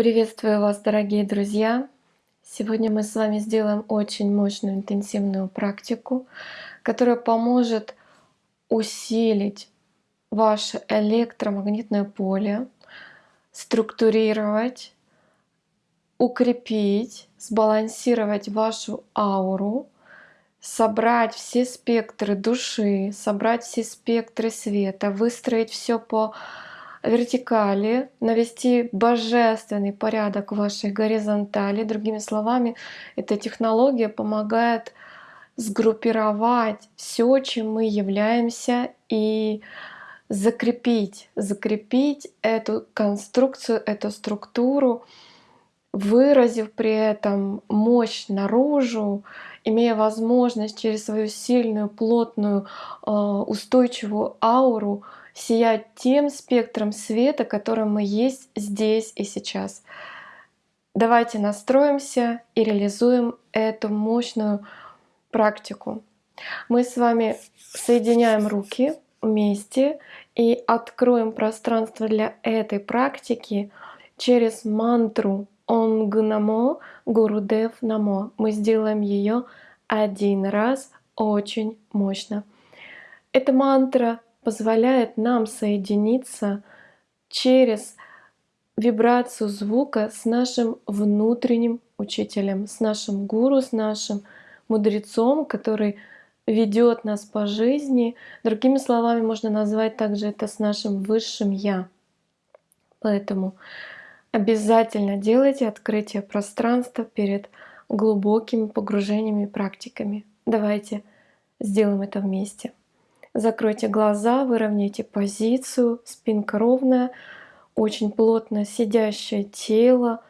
Приветствую вас, дорогие друзья! Сегодня мы с вами сделаем очень мощную интенсивную практику, которая поможет усилить ваше электромагнитное поле, структурировать, укрепить, сбалансировать вашу ауру, собрать все спектры души, собрать все спектры света, выстроить все по вертикали, навести божественный порядок в вашей горизонтали. Другими словами, эта технология помогает сгруппировать все, чем мы являемся, и закрепить, закрепить эту конструкцию, эту структуру, выразив при этом мощь наружу, имея возможность через свою сильную, плотную, э, устойчивую ауру сиять тем спектром света, которым мы есть здесь и сейчас. Давайте настроимся и реализуем эту мощную практику. Мы с вами соединяем руки вместе и откроем пространство для этой практики через мантру Онг Намо Гурудев Намо. Мы сделаем ее один раз очень мощно. Эта мантра позволяет нам соединиться через вибрацию звука с нашим внутренним учителем, с нашим гуру, с нашим мудрецом, который ведет нас по жизни. Другими словами, можно назвать также это с нашим высшим Я. Поэтому обязательно делайте открытие пространства перед глубокими погружениями и практиками. Давайте сделаем это вместе. Закройте глаза, выровняйте позицию, спинка ровная, очень плотно сидящее тело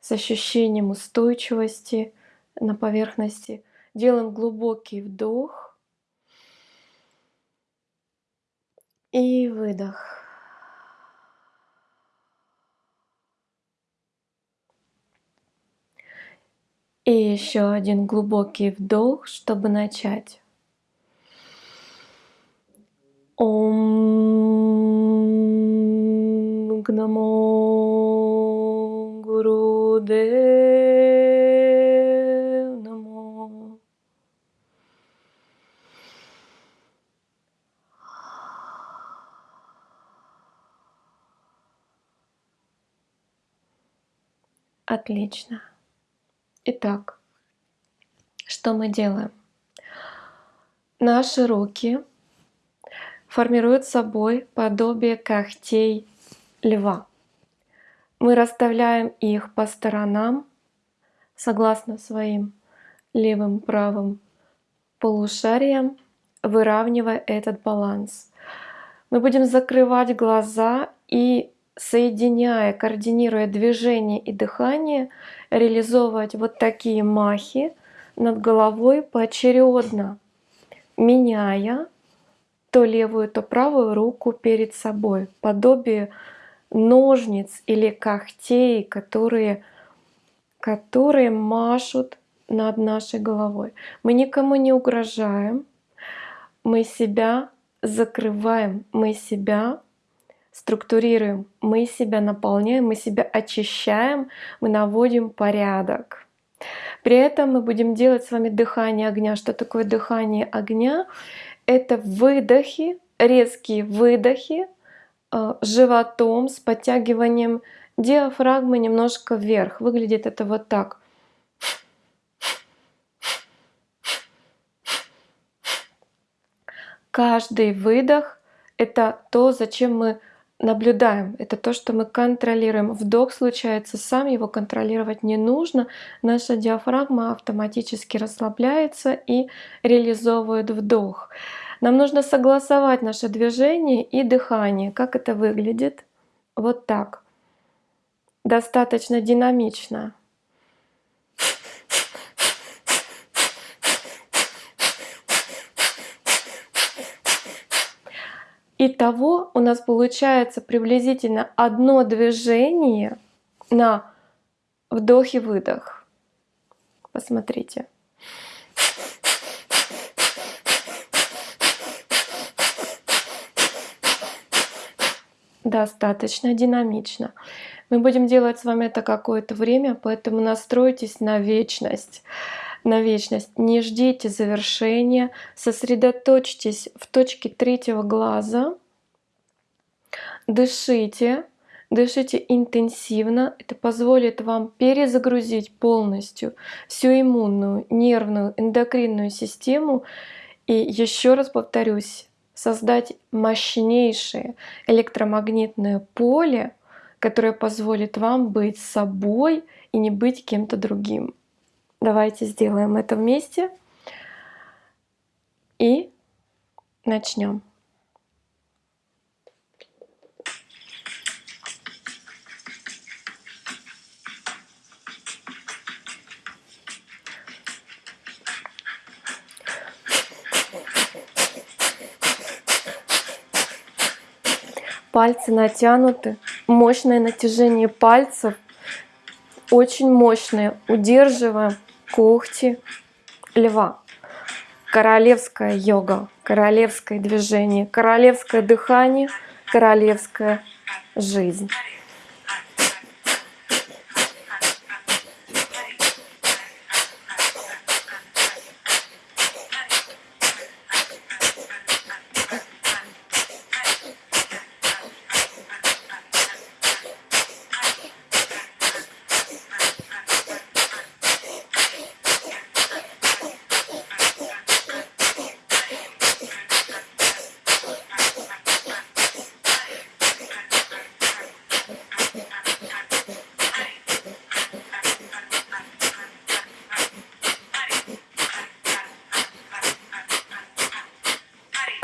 с ощущением устойчивости на поверхности. Делаем глубокий вдох и выдох. И еще один глубокий вдох, чтобы начать. Ом Гнамо Гурудев Намо. Отлично. Итак, что мы делаем? Наши руки формируют собой подобие когтей льва. Мы расставляем их по сторонам, согласно своим левым правым полушариям, выравнивая этот баланс. Мы будем закрывать глаза и соединяя, координируя движение и дыхание, реализовывать вот такие махи над головой поочередно, меняя то левую, то правую руку перед собой, подобие ножниц или когтей, которые, которые машут над нашей головой. Мы никому не угрожаем, мы себя закрываем, мы себя структурируем, мы себя наполняем, мы себя очищаем, мы наводим порядок. При этом мы будем делать с вами дыхание огня. Что такое дыхание огня? Это выдохи, резкие выдохи э, животом с подтягиванием диафрагмы немножко вверх. Выглядит это вот так. Каждый выдох — это то, зачем мы наблюдаем. Это то, что мы контролируем. Вдох случается сам, его контролировать не нужно. Наша диафрагма автоматически расслабляется и реализовывает вдох. Нам нужно согласовать наше движение и дыхание. Как это выглядит? Вот так. Достаточно динамично. Итого у нас получается приблизительно одно движение на вдох и выдох. Посмотрите. Достаточно динамично. Мы будем делать с вами это какое-то время, поэтому настройтесь на вечность. На вечность. Не ждите завершения. Сосредоточьтесь в точке третьего глаза. Дышите. Дышите интенсивно. Это позволит вам перезагрузить полностью всю иммунную, нервную, эндокринную систему. И еще раз повторюсь, создать мощнейшее электромагнитное поле, которое позволит вам быть собой и не быть кем-то другим. Давайте сделаем это вместе и начнем. Пальцы натянуты, мощное натяжение пальцев, очень мощное. Удерживаем когти льва. Королевская йога, королевское движение, королевское дыхание, королевская жизнь.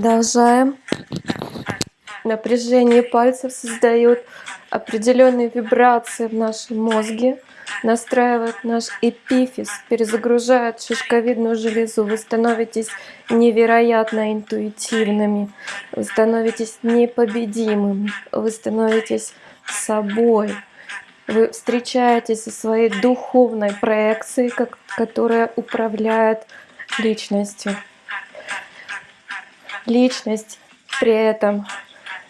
Продолжаем. Напряжение пальцев создает определенные вибрации в нашем мозге, настраивает наш эпифиз, перезагружает шишковидную железу. Вы становитесь невероятно интуитивными, вы становитесь непобедимыми, вы становитесь собой. Вы встречаетесь со своей духовной проекцией, которая управляет личностью. Личность при этом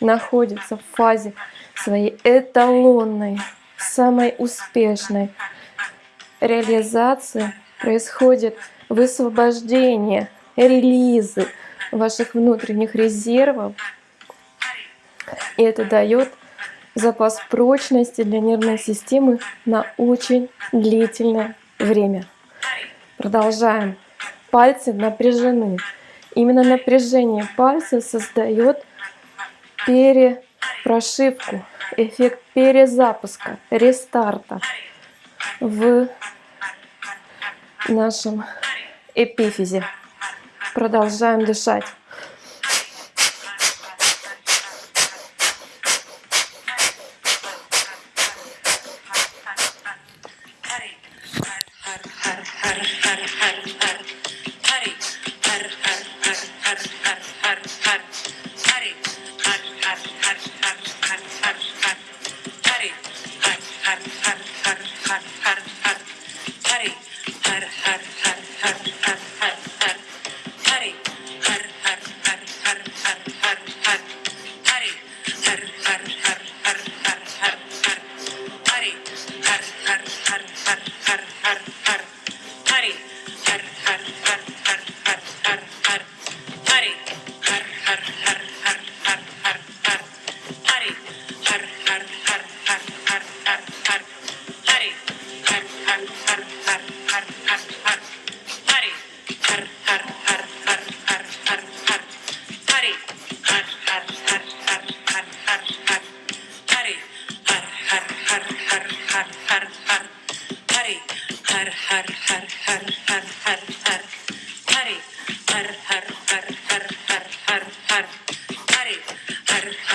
находится в фазе своей эталонной, самой успешной реализации происходит высвобождение, релизы ваших внутренних резервов. И это дает запас прочности для нервной системы на очень длительное время. Продолжаем. Пальцы напряжены. Именно напряжение пальцев создает перепрошивку, эффект перезапуска, рестарта в нашем эпифизе. Продолжаем дышать.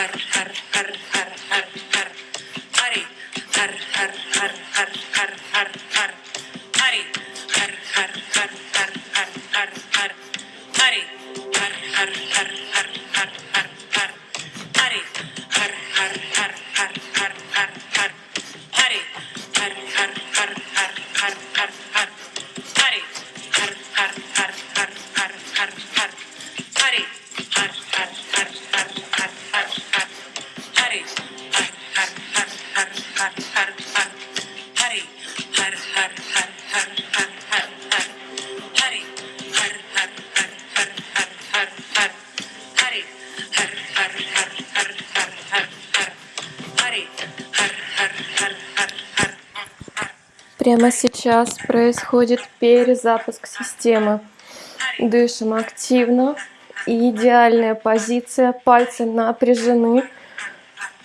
har, har. Прямо сейчас происходит перезапуск системы. Дышим активно. идеальная позиция. Пальцы напряжены.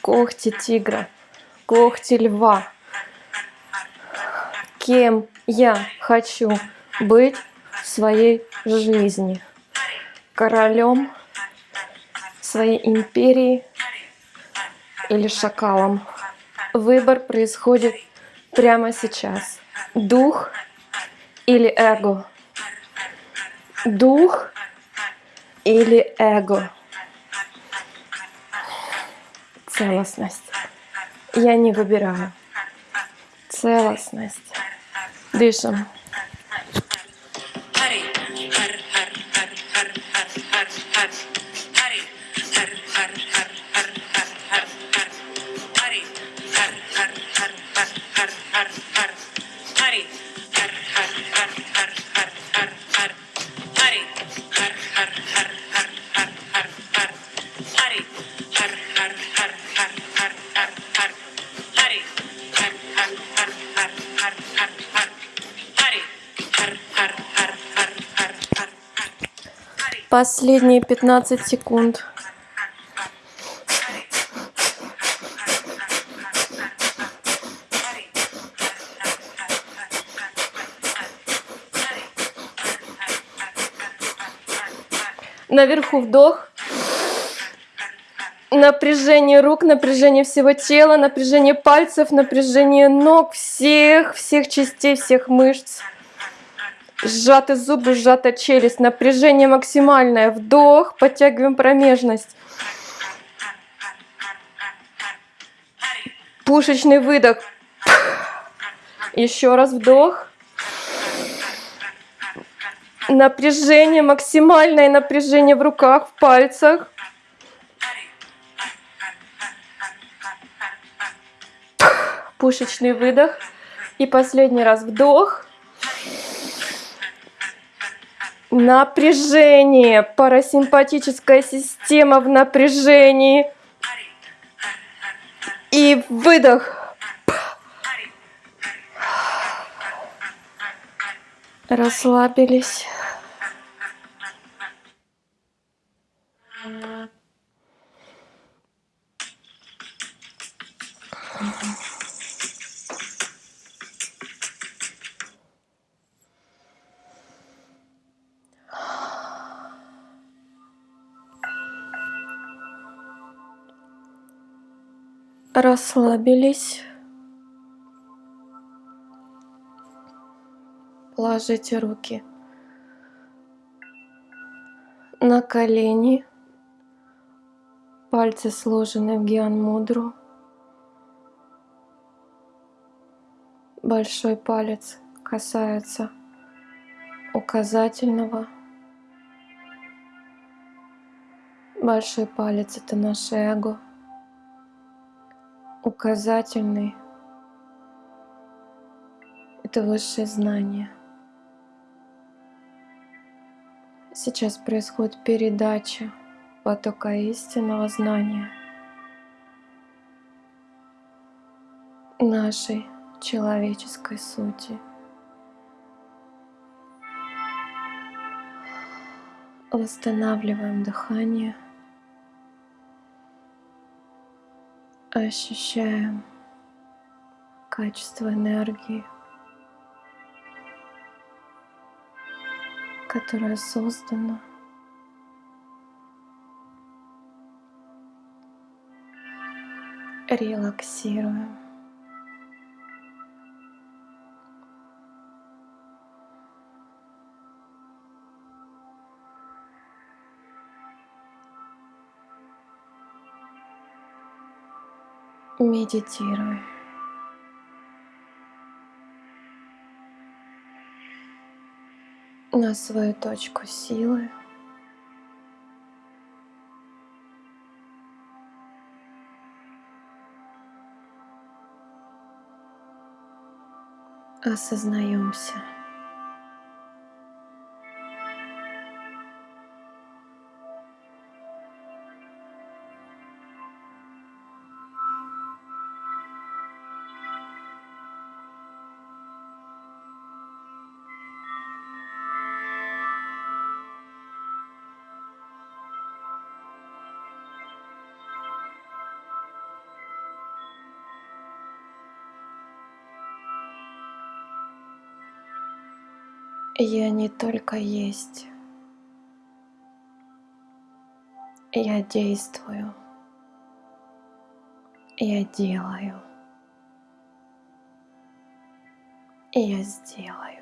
Когти тигра. Когти льва. Кем я хочу быть в своей жизни? Королем своей империи или шакалом? Выбор происходит прямо сейчас. Дух или эго? Дух или эго? Целостность. Я не выбираю. Целостность. Дышим. Последние 15 секунд. Наверху вдох. Напряжение рук, напряжение всего тела, напряжение пальцев, напряжение ног, всех, всех частей, всех мышц. Сжаты зубы, сжата челюсть, напряжение максимальное. Вдох, подтягиваем промежность. Пушечный выдох. Еще раз вдох. Напряжение, максимальное напряжение в руках, в пальцах. Пушечный выдох. И последний раз вдох. Напряжение. Парасимпатическая система в напряжении. И выдох. Расслабились. Расслабились. Положите руки на колени. Пальцы сложены в гиан-мудру. Большой палец касается указательного. Большой палец — это наше эго указательный — это высшее знание. Сейчас происходит передача потока истинного знания нашей человеческой сути. Восстанавливаем дыхание — ощущаем качество энергии, которая создана релаксируем. Медитируй. на свою точку силы. Осознаемся. Я не только есть, я действую, я делаю, я сделаю.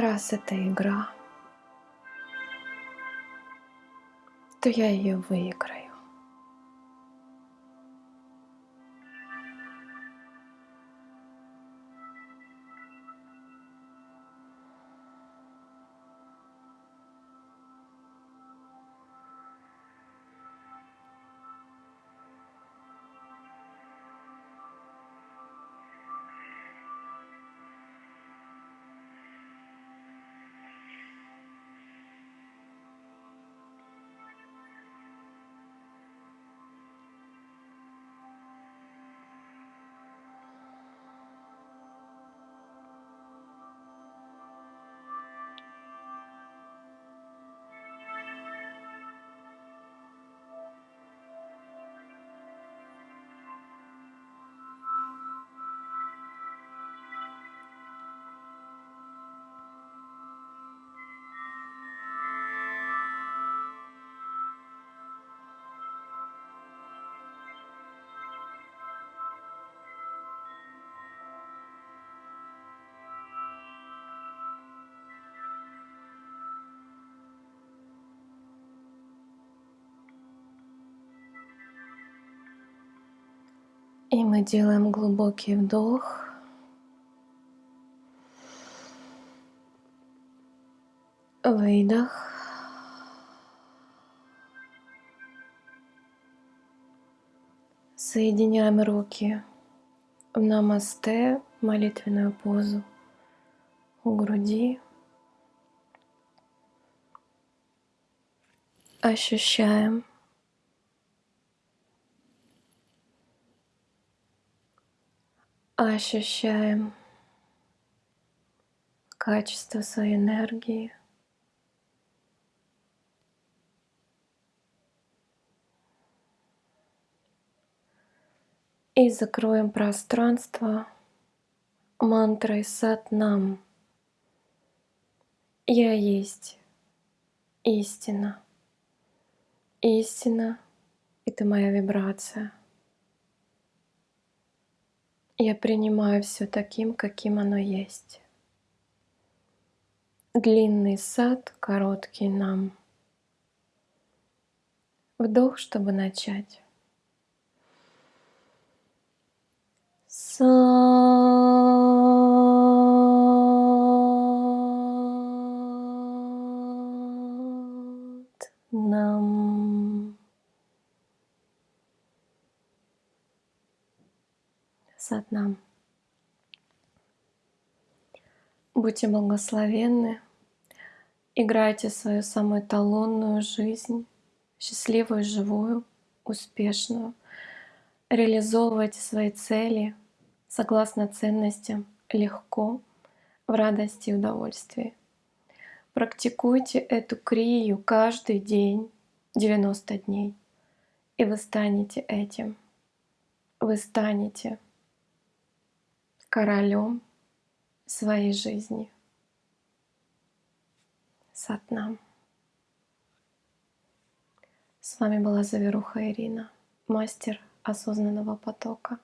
Раз это игра, то я ее выиграю. И мы делаем глубокий вдох. Выдох. Соединяем руки в намасте, молитвенную позу у груди. Ощущаем ощущаем качество своей энергии. И закроем пространство мантрой Сатнам. Я есть истина. Истина — это моя вибрация. Я принимаю все таким, каким оно есть. Длинный сад, короткий нам. Вдох, чтобы начать. Сад нам. Сад нам. Будьте благословенны. Играйте свою самую талонную жизнь, счастливую, живую, успешную. Реализовывайте свои цели — согласно ценностям, легко, в радости и удовольствии. Практикуйте эту крию каждый день, 90 дней, и вы станете этим. Вы станете королем своей жизни. Сатнам. С вами была Заверуха Ирина, мастер осознанного потока.